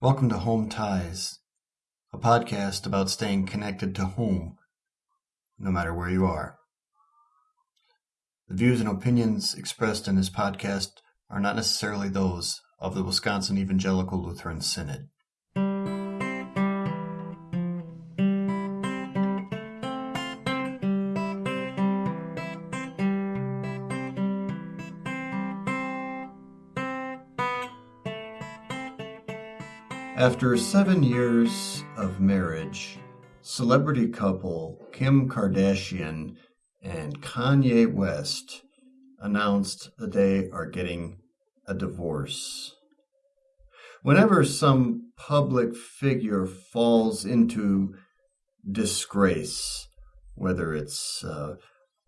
Welcome to Home Ties, a podcast about staying connected to home, no matter where you are. The views and opinions expressed in this podcast are not necessarily those of the Wisconsin Evangelical Lutheran Synod. After seven years of marriage, celebrity couple Kim Kardashian and Kanye West announced that they are getting a divorce. Whenever some public figure falls into disgrace, whether it's a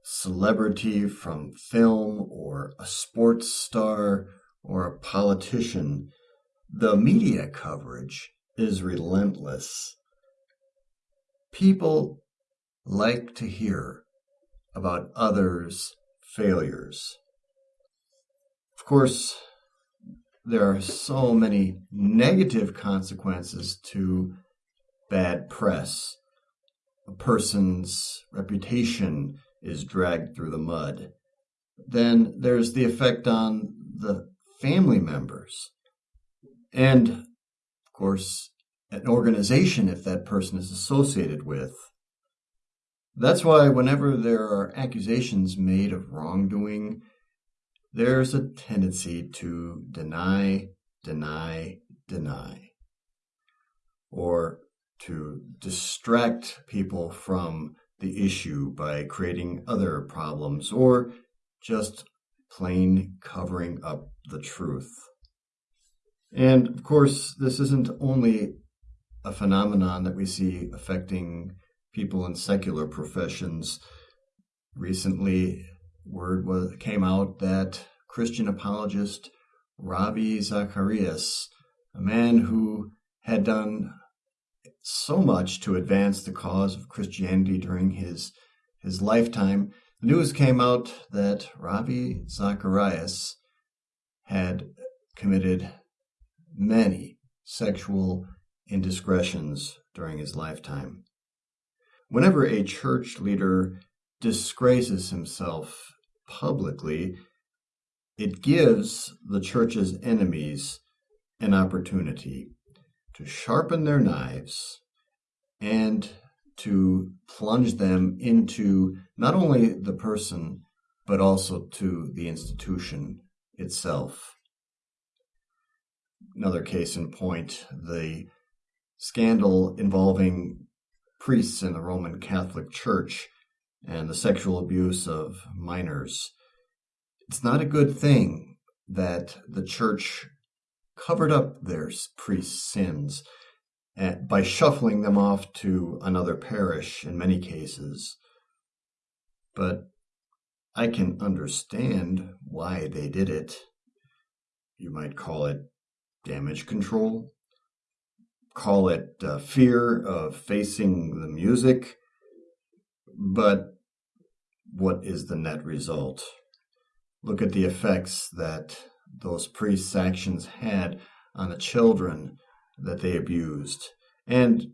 celebrity from film or a sports star or a politician, the media coverage is relentless. People like to hear about others' failures. Of course, there are so many negative consequences to bad press. A person's reputation is dragged through the mud. Then there's the effect on the family members and of course, an organization if that person is associated with. That's why, whenever there are accusations made of wrongdoing, there's a tendency to deny, deny, deny, or to distract people from the issue by creating other problems, or just plain covering up the truth. And of course, this isn't only a phenomenon that we see affecting people in secular professions. Recently, word was, came out that Christian apologist Ravi Zacharias, a man who had done so much to advance the cause of Christianity during his his lifetime, news came out that Ravi Zacharias had committed many sexual indiscretions during his lifetime. Whenever a church leader disgraces himself publicly, it gives the church's enemies an opportunity to sharpen their knives and to plunge them into not only the person, but also to the institution itself another case in point the scandal involving priests in the Roman Catholic Church and the sexual abuse of minors. It's not a good thing that the church covered up their priests' sins eh, by shuffling them off to another parish in many cases. But I can understand why they did it. You might call it damage control. Call it uh, fear of facing the music. But what is the net result? Look at the effects that those priests' actions had on the children that they abused, and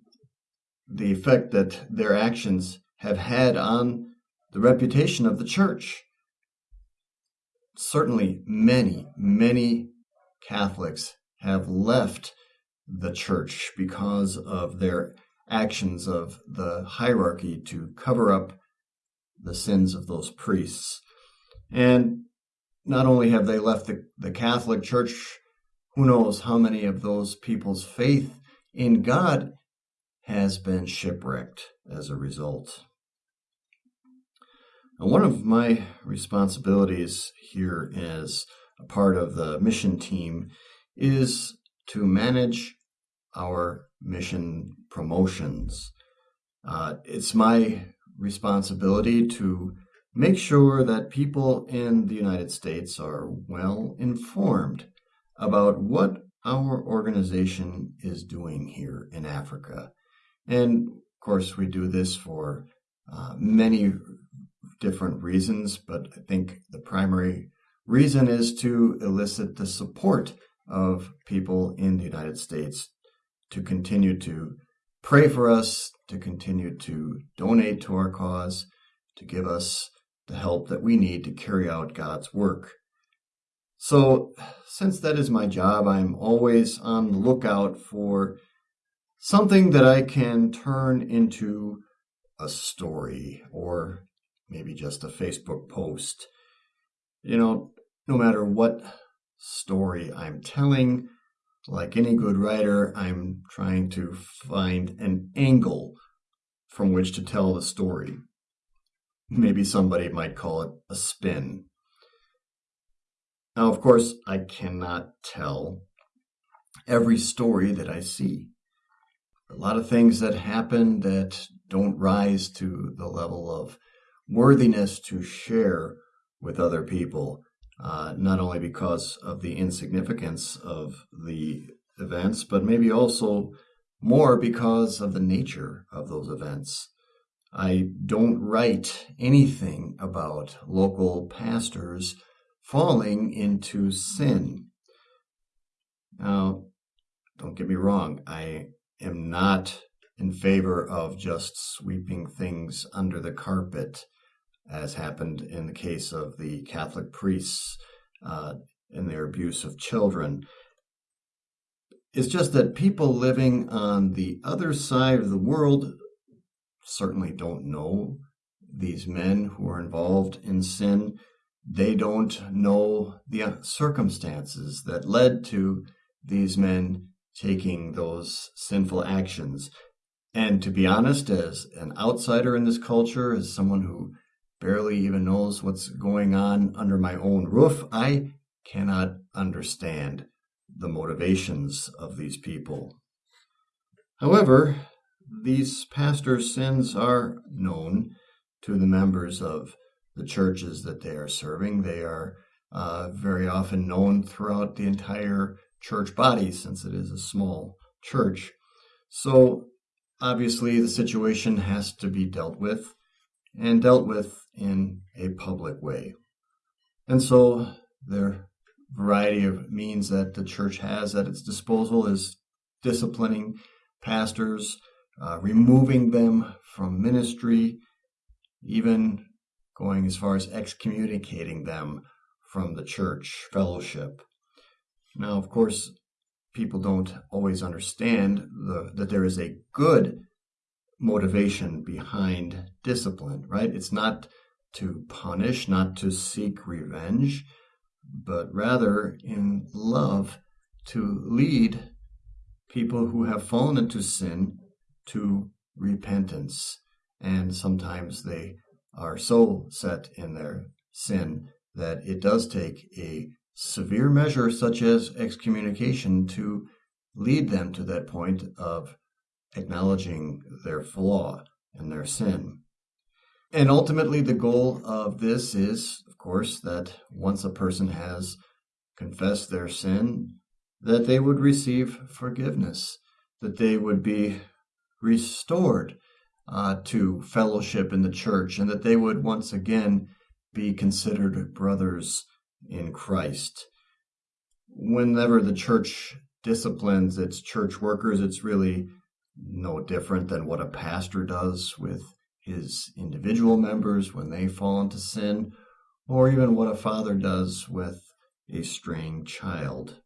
the effect that their actions have had on the reputation of the church. Certainly, many, many Catholics have left the church because of their actions of the hierarchy to cover up the sins of those priests. And not only have they left the, the Catholic Church, who knows how many of those people's faith in God has been shipwrecked as a result. Now, one of my responsibilities here as a part of the mission team is to manage our mission promotions. Uh, it's my responsibility to make sure that people in the United States are well informed about what our organization is doing here in Africa. And of course, we do this for uh, many different reasons, but I think the primary reason is to elicit the support of people in the United States to continue to pray for us, to continue to donate to our cause, to give us the help that we need to carry out God's work. So, since that is my job, I'm always on the lookout for something that I can turn into a story or maybe just a Facebook post. You know, no matter what story I'm telling, like any good writer, I'm trying to find an angle from which to tell the story. Maybe somebody might call it a spin. Now, of course, I cannot tell every story that I see. A lot of things that happen that don't rise to the level of worthiness to share with other people, uh, not only because of the insignificance of the events, but maybe also more because of the nature of those events. I don't write anything about local pastors falling into sin. Now, don't get me wrong, I am not in favor of just sweeping things under the carpet, as happened in the case of the Catholic priests uh, in their abuse of children. It's just that people living on the other side of the world certainly don't know these men who are involved in sin they don't know the circumstances that led to these men taking those sinful actions. And to be honest, as an outsider in this culture, as someone who barely even knows what's going on under my own roof, I cannot understand the motivations of these people. However, these pastors' sins are known to the members of the churches that they are serving. They are uh, very often known throughout the entire church body since it is a small church. So obviously, the situation has to be dealt with and dealt with in a public way. And so, the variety of means that the church has at its disposal is disciplining pastors, uh, removing them from ministry, even going as far as excommunicating them from the church fellowship. Now, of course, people don't always understand the, that there is a good motivation behind discipline, right? It's not to punish, not to seek revenge, but rather in love to lead people who have fallen into sin to repentance. And sometimes they are so set in their sin that it does take a severe measure such as excommunication to lead them to that point of acknowledging their flaw and their sin. And ultimately, the goal of this is, of course, that once a person has confessed their sin, that they would receive forgiveness, that they would be restored uh, to fellowship in the church, and that they would once again be considered brothers in Christ. Whenever the church disciplines its church workers, it's really no different than what a pastor does with his individual members when they fall into sin, or even what a father does with a straying child.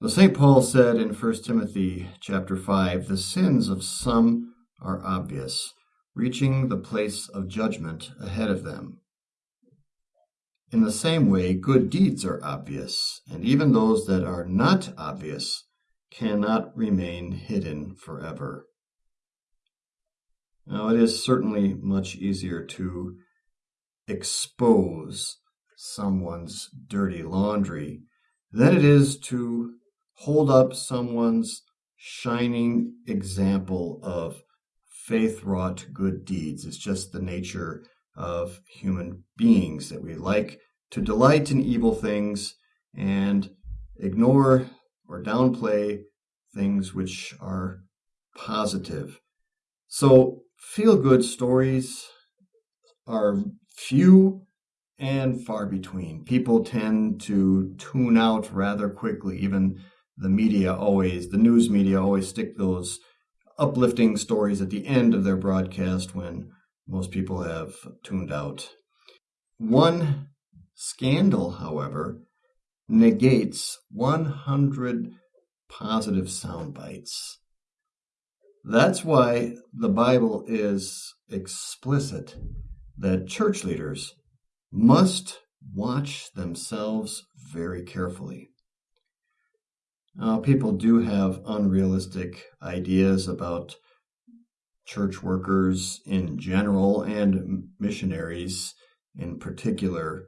The St. Paul said in 1 Timothy chapter 5, the sins of some are obvious, reaching the place of judgment ahead of them. In the same way, good deeds are obvious, and even those that are not obvious cannot remain hidden forever. Now, it is certainly much easier to expose someone's dirty laundry than it is to hold up someone's shining example of faith wrought good deeds. It's just the nature of human beings that we like to delight in evil things and ignore or downplay things which are positive. So, feel good stories are few and far between. People tend to tune out rather quickly, even the media always, the news media always stick those uplifting stories at the end of their broadcast when most people have tuned out. One scandal, however, negates 100 positive sound bites. That's why the Bible is explicit that church leaders must watch themselves very carefully. Uh, people do have unrealistic ideas about church workers in general and missionaries in particular.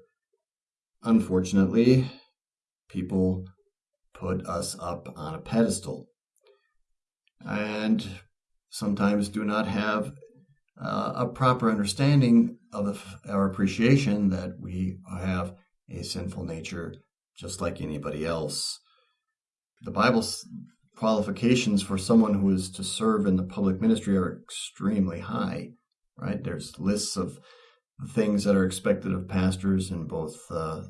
Unfortunately, people put us up on a pedestal and sometimes do not have uh, a proper understanding of the, our appreciation that we have a sinful nature just like anybody else. The Bible's qualifications for someone who is to serve in the public ministry are extremely high, right? There's lists of things that are expected of pastors in both uh,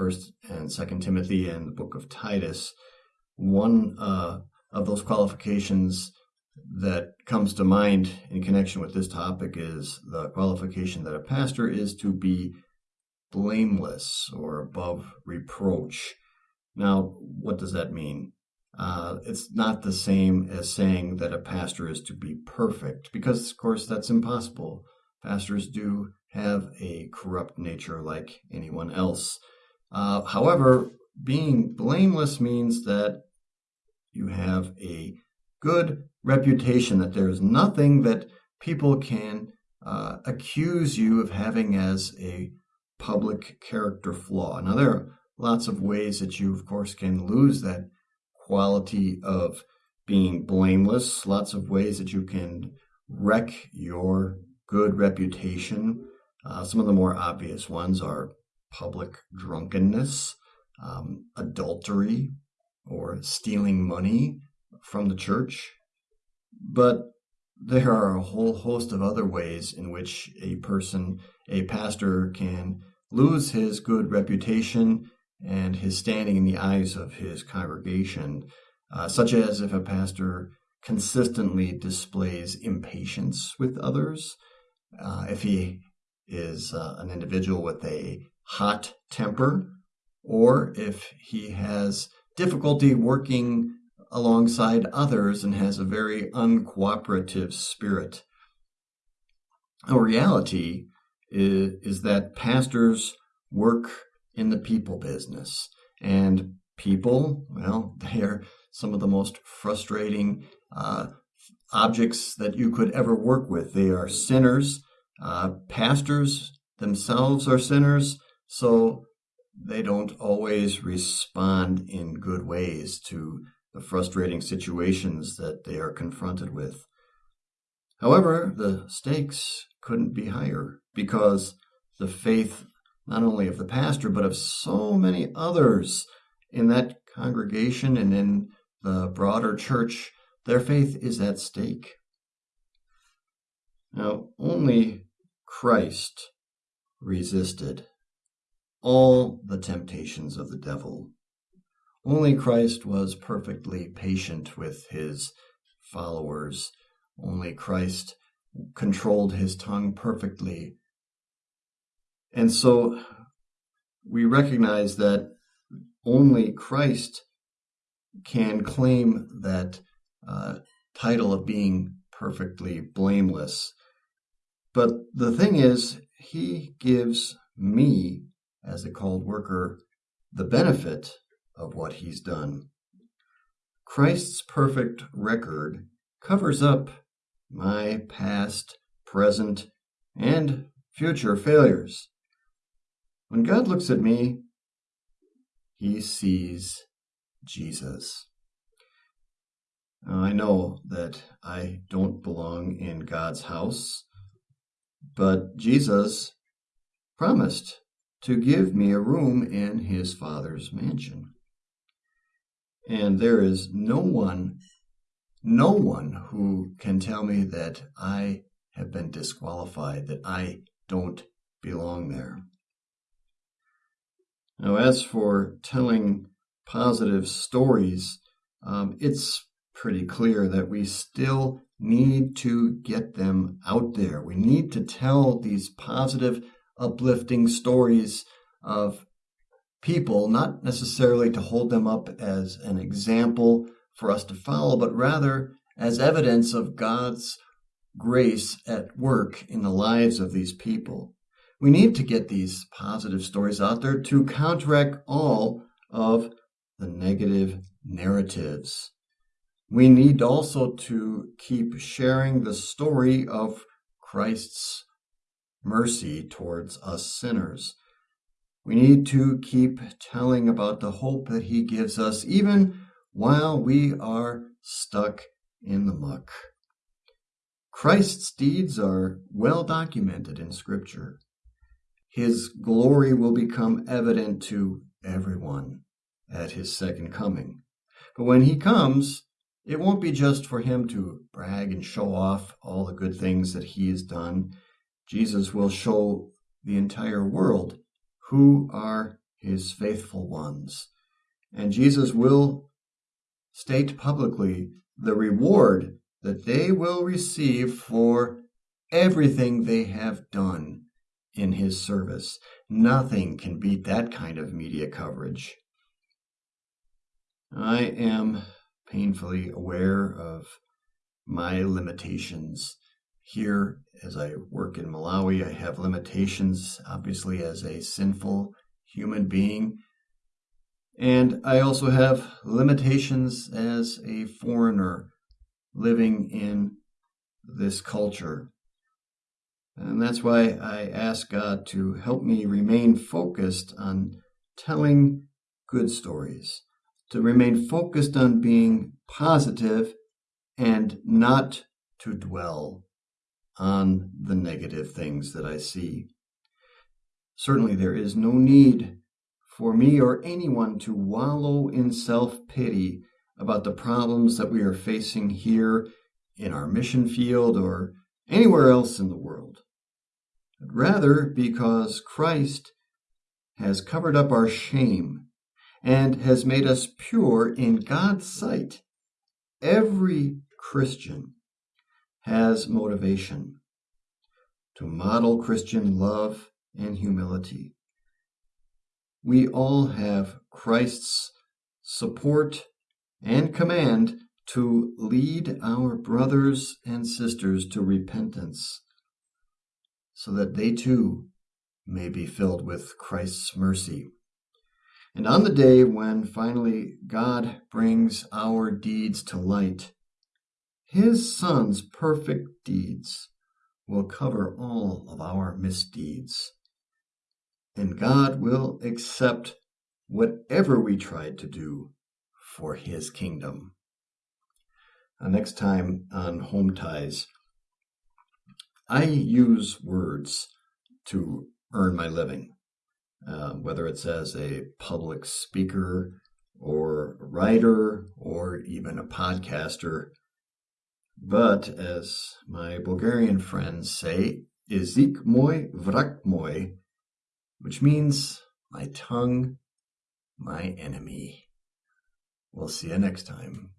First and Second Timothy and the book of Titus. One uh, of those qualifications that comes to mind in connection with this topic is the qualification that a pastor is to be blameless or above reproach. Now, what does that mean? Uh, it's not the same as saying that a pastor is to be perfect, because, of course, that's impossible. Pastors do have a corrupt nature like anyone else. Uh, however, being blameless means that you have a good reputation, that there's nothing that people can uh, accuse you of having as a public character flaw. Now, there are lots of ways that you, of course, can lose that quality of being blameless, lots of ways that you can wreck your good reputation. Uh, some of the more obvious ones are public drunkenness, um, adultery, or stealing money from the church. But there are a whole host of other ways in which a person, a pastor, can lose his good reputation and his standing in the eyes of his congregation, uh, such as if a pastor consistently displays impatience with others, uh, if he is uh, an individual with a hot temper, or if he has difficulty working alongside others and has a very uncooperative spirit. A reality is, is that pastors work in the people business, and people, well, they are some of the most frustrating uh, objects that you could ever work with. They are sinners. Uh, pastors themselves are sinners, so they don't always respond in good ways to the frustrating situations that they are confronted with. However, the stakes couldn't be higher because the faith not only of the pastor but of so many others in that congregation and in the broader church, their faith is at stake. Now, only Christ resisted all the temptations of the devil. Only Christ was perfectly patient with his followers. Only Christ controlled his tongue perfectly. And so we recognize that only Christ can claim that uh, title of being perfectly blameless. But the thing is, he gives me as a called worker the benefit of what he's done. Christ's perfect record covers up my past, present, and future failures. When God looks at me, he sees Jesus. I know that I don't belong in God's house, but Jesus promised to give me a room in his father's mansion. And there is no one, no one who can tell me that I have been disqualified, that I don't belong there. Now, as for telling positive stories um, it's pretty clear that we still need to get them out there. We need to tell these positive, uplifting stories of people, not necessarily to hold them up as an example for us to follow, but rather as evidence of God's grace at work in the lives of these people. We need to get these positive stories out there to counteract all of the negative narratives. We need also to keep sharing the story of Christ's mercy towards us sinners. We need to keep telling about the hope that He gives us, even while we are stuck in the muck. Christ's deeds are well documented in Scripture. His glory will become evident to everyone at his second coming. But when he comes, it won't be just for him to brag and show off all the good things that he has done. Jesus will show the entire world who are his faithful ones. And Jesus will state publicly the reward that they will receive for everything they have done in his service. Nothing can beat that kind of media coverage. I am painfully aware of my limitations. Here, as I work in Malawi, I have limitations, obviously, as a sinful human being. And I also have limitations as a foreigner living in this culture. And that's why I ask God to help me remain focused on telling good stories, to remain focused on being positive and not to dwell on the negative things that I see. Certainly, there is no need for me or anyone to wallow in self pity about the problems that we are facing here in our mission field or anywhere else in the world, but rather because Christ has covered up our shame and has made us pure in God's sight. Every Christian has motivation to model Christian love and humility. We all have Christ's support and command to lead our brothers and sisters to repentance so that they too may be filled with Christ's mercy. And on the day when finally God brings our deeds to light, his Son's perfect deeds will cover all of our misdeeds. And God will accept whatever we tried to do for his kingdom. Uh, next time on Home Ties, I use words to earn my living, uh, whether it's as a public speaker or writer or even a podcaster. But as my Bulgarian friends say, izik moi vrak moi, which means my tongue, my enemy. We'll see you next time.